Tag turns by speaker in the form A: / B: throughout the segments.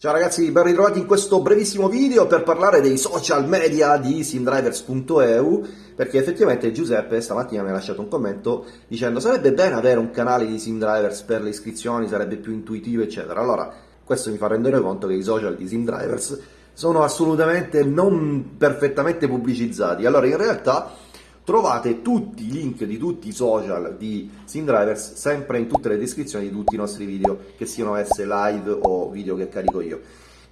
A: Ciao ragazzi, ben ritrovati in questo brevissimo video per parlare dei social media di simdrivers.eu perché effettivamente Giuseppe stamattina mi ha lasciato un commento dicendo sarebbe bene avere un canale di simdrivers per le iscrizioni, sarebbe più intuitivo eccetera. Allora, questo mi fa rendere conto che i social di simdrivers sono assolutamente non perfettamente pubblicizzati. Allora, in realtà Trovate tutti i link di tutti i social di SimDrivers sempre in tutte le descrizioni di tutti i nostri video, che siano esse live o video che carico io.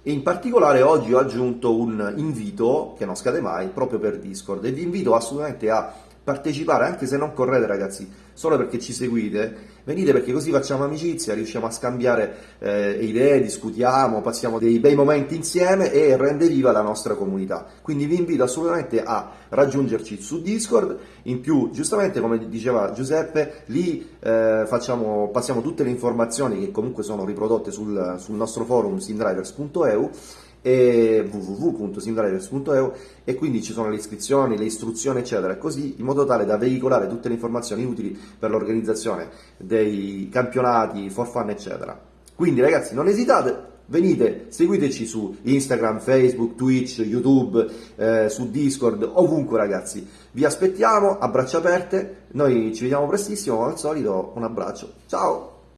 A: E in particolare oggi ho aggiunto un invito, che non scade mai, proprio per Discord, e vi invito assolutamente a partecipare, anche se non correte ragazzi, solo perché ci seguite, venite perché così facciamo amicizia, riusciamo a scambiare eh, idee, discutiamo, passiamo dei bei momenti insieme e rende viva la nostra comunità. Quindi vi invito assolutamente a raggiungerci su Discord, in più giustamente come diceva Giuseppe, lì eh, facciamo, passiamo tutte le informazioni che comunque sono riprodotte sul, sul nostro forum simdrivers.eu e www.simdrivers.eu e quindi ci sono le iscrizioni, le istruzioni eccetera così in modo tale da veicolare tutte le informazioni utili per l'organizzazione dei campionati, for fun eccetera. Quindi ragazzi non esitate, venite, seguiteci su Instagram, Facebook, Twitch, YouTube, eh, su Discord, ovunque ragazzi. Vi aspettiamo a braccia aperte, noi ci vediamo prestissimo, come al solito un abbraccio, ciao!